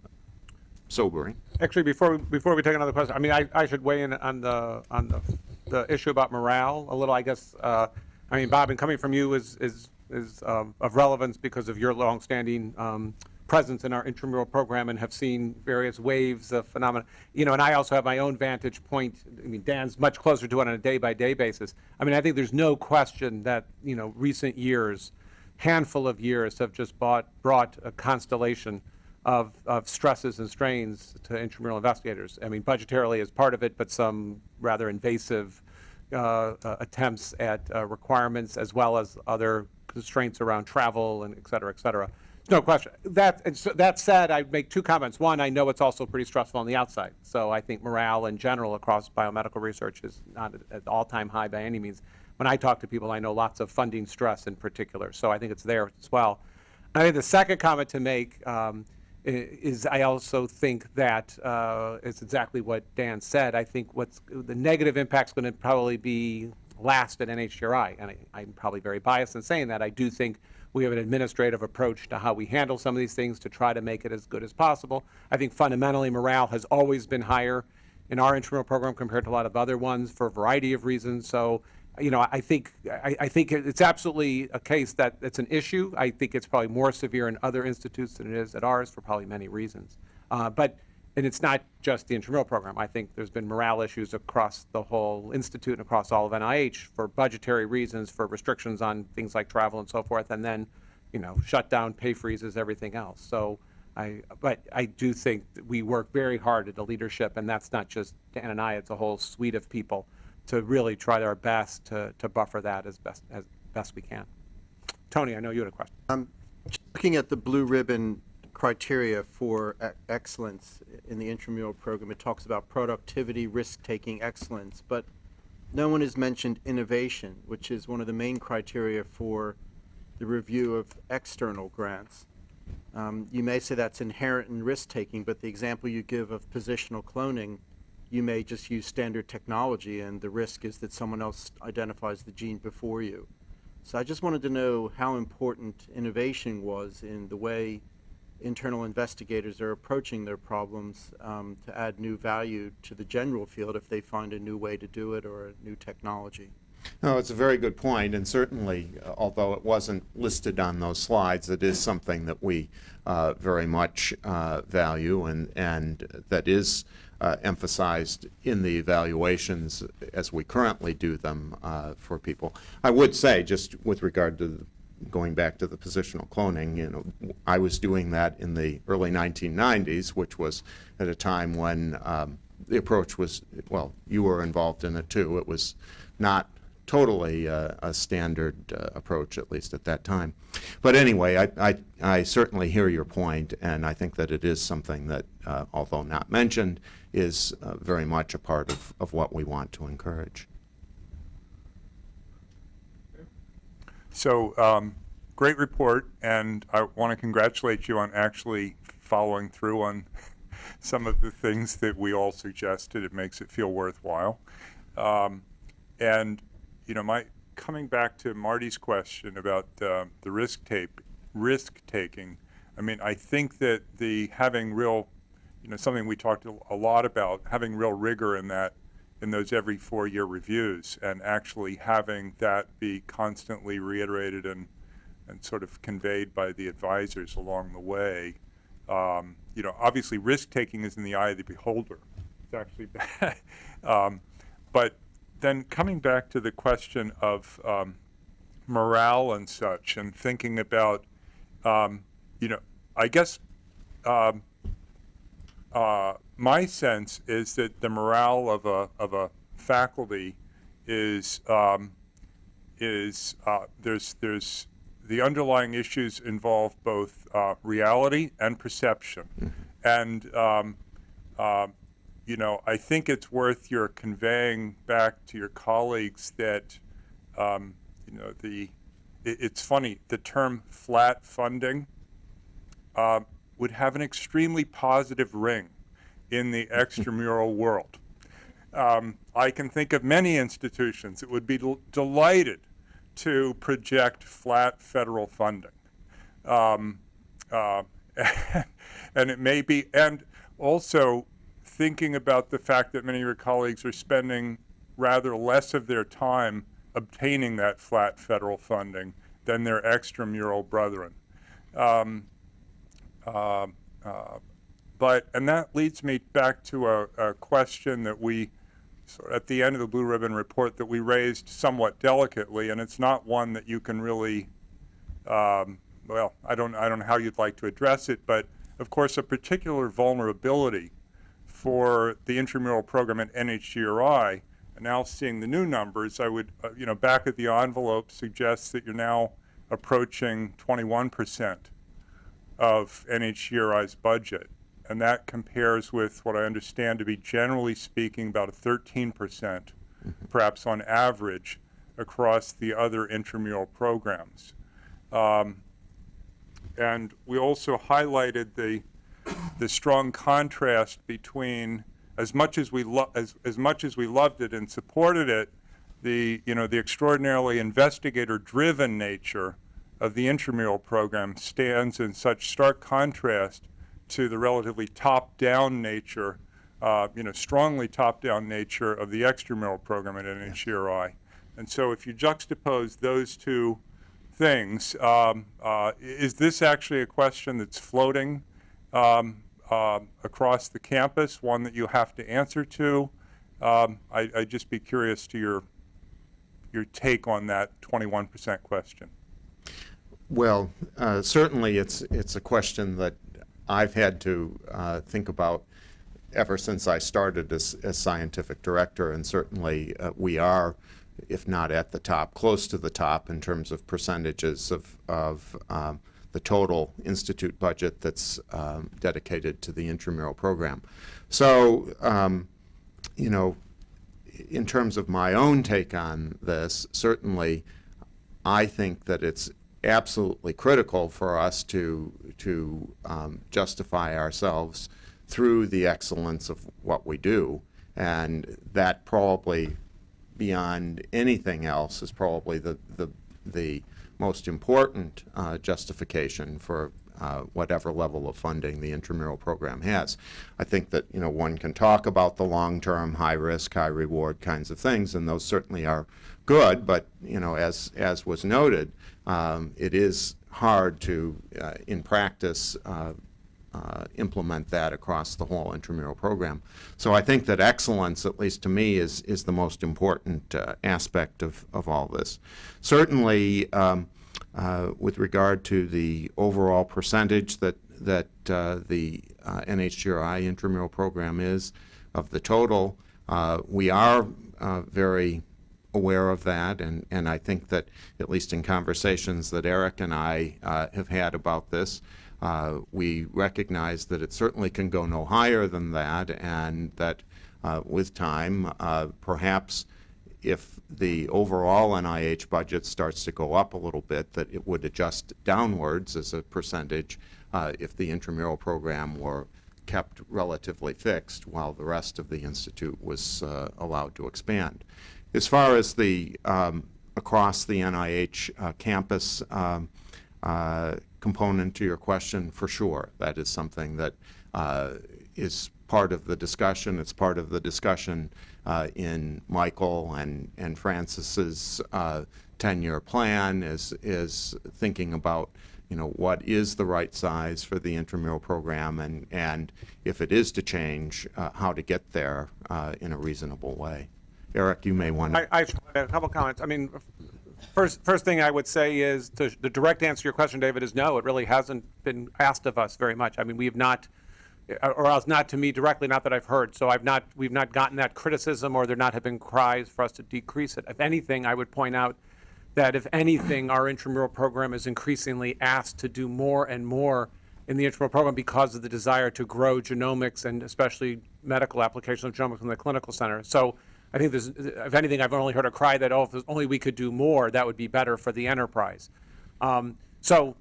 S2: sobering.
S1: Actually, before, we- before we take another question, I mean, I, I should weigh in on the, on the, the issue about morale a little, I guess. uh, I mean, Bob, and coming from you is, is, is of relevance because of your longstanding um, presence in our intramural program and have seen various waves of phenomena. You know, and I also have my own vantage point. I mean, Dan's much closer to it on a day-by-day basis. I mean, I think there's no question that, you know, recent years, handful of years have just bought, brought a constellation of, of stresses and strains to intramural investigators. I mean, budgetarily is part of it, but some rather invasive attempts at uh, requirements as well as other constraints around travel and et cetera, et cetera. No question. That, so, that said, I'd make two comments. One, I know it's also pretty stressful on the outside. So I think morale in general across biomedical research is not at- all-time high by any means. When I talk to people, I know lots of funding stress in particular. So I think it's there as well. I think the second comment to make um, is I also think that uh, it's exactly what Dan said. I think what's the negative impact is going to probably be last at NHGRI, and I, I'm probably very biased in saying that. I do think we have an administrative approach to how we handle some of these things to try to make it as good as possible. I think fundamentally morale has always been higher in our intramural program compared to a lot of other ones for a variety of reasons. So, you know, I think I, I think it's absolutely a case that it's an issue. I think it's probably more severe in other institutes than it is at ours for probably many reasons. Uh, but and it's not just the intramural program. I think there's been morale issues across the whole institute and across all of NIH for budgetary reasons, for restrictions on things like travel and so forth, and then, you know, shut down, pay freezes, everything else. So I, but I do think we work very hard at the leadership, and that's not just Dan and I, it's a whole suite of people to really try our best to, to buffer that as best, as best we can. Tony, I know you had a question.
S5: Looking at the blue ribbon criteria for excellence in the intramural program, it talks about productivity, risk-taking, excellence, but no one has mentioned innovation, which is one of the main criteria for the review of external grants. Um, you may say that's inherent in risk-taking, but the example you give of positional cloning, you may just use standard technology, and the risk is that someone else identifies the gene before you. So I just wanted to know how important innovation was in the way internal investigators are approaching their problems um, to add new value to the general field if they find a new way to do it or a new technology.
S2: No, it's a very good point, and certainly, uh, although it wasn't listed on those slides, it is something that we uh, very much uh, value and, and that is uh, emphasized in the evaluations as we currently do them uh, for people. I would say, just with regard to the going back to the positional cloning, you know, I was doing that in the early 1990s, which was at a time when um, the approach was, well, you were involved in it too. It was not totally uh, a standard uh, approach, at least at that time. But anyway, I, I, I certainly hear your point, and I think that it is something that, uh, although not mentioned, is uh, very much a part of, of what we want to encourage.
S6: So, um, great report, and I want to congratulate you on actually following through on [laughs] some of the things that we all suggested. It makes it feel worthwhile. Um, and, you know, my coming back to Marty's question about uh, the risk tape, risk taking. I mean, I think that the having real, you know, something we talked a lot about, having real rigor in that in those every four-year reviews and actually having that be constantly reiterated and, and sort of conveyed by the advisors along the way. Um, you know, obviously, risk taking is in the eye of the beholder. It's actually [laughs] bad. um, but then coming back to the question of um, morale and such, and thinking about, um, you know, I guess um, uh, my sense is that the morale of a of a faculty is um, is uh, there's there's the underlying issues involve both uh, reality and perception, and um, um, you know I think it's worth your conveying back to your colleagues that um, you know the it, it's funny the term flat funding uh, would have an extremely positive ring in the [laughs] extramural world. Um, I can think of many institutions that would be del- delighted to project flat federal funding. Um, uh, [laughs] and it may be, and also thinking about the fact that many of your colleagues are spending rather less of their time obtaining that flat federal funding than their extramural brethren. Um, uh, uh, but, and that leads me back to a, a question that we, at the end of the Blue Ribbon report, that we raised somewhat delicately, and it's not one that you can really, um, well, I don't, I don't know how you'd like to address it, but of course, a particular vulnerability for the intramural program at NHGRI, and now seeing the new numbers, I would, uh, you know, back at the envelope suggests that you're now approaching 21 percent of NHGRI's budget. And that compares with what I understand to be, generally speaking, about a 13%, perhaps on average, across the other intramural programs. Um, and we also highlighted the, the strong contrast between, as much as we as, as much as we loved it and supported it, the, you know, the extraordinarily investigator-driven nature of the intramural program stands in such stark contrast to the relatively top-down nature, uh, you know, strongly top-down nature of the extramural program at NHGRI. And so if you juxtapose those two things, um, uh, is this actually a question that's floating um, um across the campus, one that you have to answer to? Um, I, I'd just be curious to your, your take on that 21% question.
S2: Well, uh, certainly it's, it's a question that I've had to uh, think about ever since I started as, as scientific director, and certainly uh, we are, if not at the top, close to the top in terms of percentages of, of um, the total institute budget that's um, dedicated to the intramural program. So, um, you know, in terms of my own take on this, certainly I think that it's absolutely critical for us to to um, justify ourselves through the excellence of what we do, and that probably beyond anything else is probably the the the most important uh, justification for uh, whatever level of funding the intramural program has. I think that you know one can talk about the long-term, high-risk, high-reward kinds of things, and those certainly are good. But you know, as as was noted, um, it is hard to, uh, in practice, uh, implement that across the whole intramural program. So I think that excellence, at least to me, is is the most important uh, aspect of of all this. Certainly. Um, uh, with regard to the overall percentage that that uh, the uh, NHGRI intramural program is of the total. Uh, we are very aware of that, and, and I think that at least in conversations that Eric and I have had about this, we recognize that it certainly can go no higher than that, and that with time, perhaps if the overall NIH budget starts to go up a little bit, that it would adjust downwards as a percentage uh, if the intramural program were kept relatively fixed while the rest of the institute was uh, allowed to expand. As far as the um, across the NIH uh, campus um, uh, component to your question, for sure, that is something that uh, is part of the discussion. It's part of the discussion uh, in Michael and, and Francis's uh, 10-year plan, is, is thinking about, you know, what is the right size for the intramural program, and, and if it is to change, uh, how to get there uh, in a reasonable way. Eric, you may want to.
S1: I, I wanted a couple comments. I mean, first, first thing I would say is, to, the direct answer to your question, David, is no, it really hasn't been asked of us very much. I mean, we have not, or else not to me directly, not that I've heard. So I've not, we've not gotten that criticism, or there not have been cries for us to decrease it. If anything, I would point out that if anything, our intramural program is increasingly asked to do more and more in the intramural program because of the desire to grow genomics and especially medical applications of genomics in the clinical center. So I think there's, if anything, I've only heard a cry that, oh, if only we could do more, that would be better for the enterprise. Um, So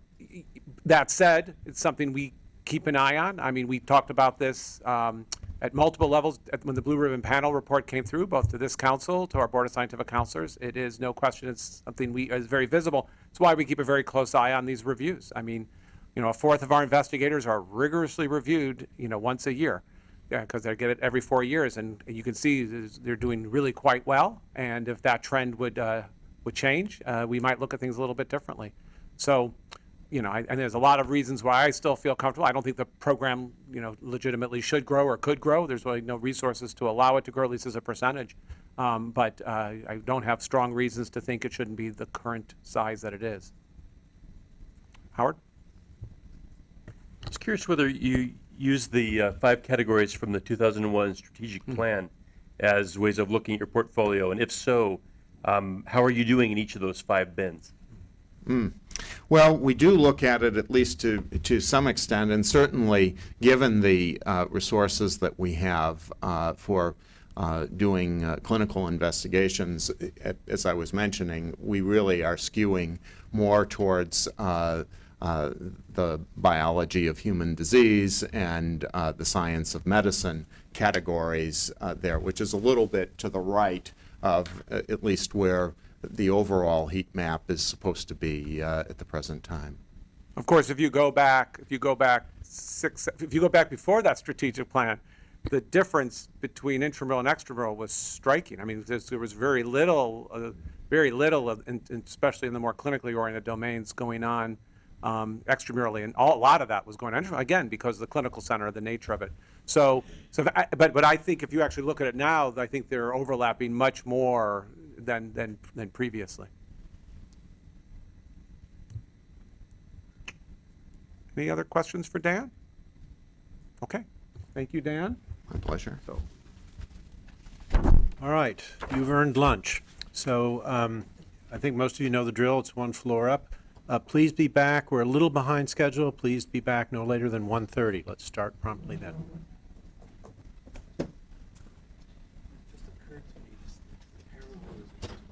S1: that said, it's something we keep an eye on. I mean, we talked about this um, at multiple levels at- when the Blue Ribbon Panel report came through, both to this council, to our Board of Scientific Counselors. It is no question, it's something we, is very visible. It's why we keep a very close eye on these reviews. I mean, you know, a fourth of our investigators are rigorously reviewed, you know, once a year. Yeah, because they get it every four years, and you can see they're doing really quite well. And if that trend would, uh, would change, uh, we might look at things a little bit differently. So, you know, I- and there's a lot of reasons why I still feel comfortable. I don't think the program, you know, legitimately should grow or could grow. There's really no resources to allow it to grow, at least as a percentage. Um, But uh, I don't have strong reasons to think it shouldn't be the current size that it is. Howard?
S7: I was curious whether you use the uh, five categories from the 2001 strategic plan as ways of looking at your portfolio, and if so, um, how are you doing in each of those five bins?
S2: Well, we do look at it at least to, to some extent, and certainly, given the uh, resources that we have uh, for uh, doing uh, clinical investigations, as I was mentioning, we really are skewing more towards uh, the biology of human disease and uh, the science of medicine categories uh, there, which is a little bit to the right of uh, at least where the overall heat map is supposed to be uh, at the present time.
S1: Of course, if you go back, if you go back six, if you go back before that strategic plan, the difference between intramural and extramural was striking. I mean, there was very little, uh, very little, of- especially in the more clinically oriented domains, going on um, extramurally, and all, a lot of that was going on again, because of the clinical center, the nature of it. So, so, I- but, but I think if you actually look at it now, I think they're overlapping much more than, than, than previously. Any other questions for Dan? Okay, thank you, Dan.
S2: My pleasure. So.
S8: All right, you've earned lunch. So um, I think most of you know the drill. It's one floor up. Uh, Please be back. We're a little behind schedule. Please be back no later than 1:30. Let's start promptly then.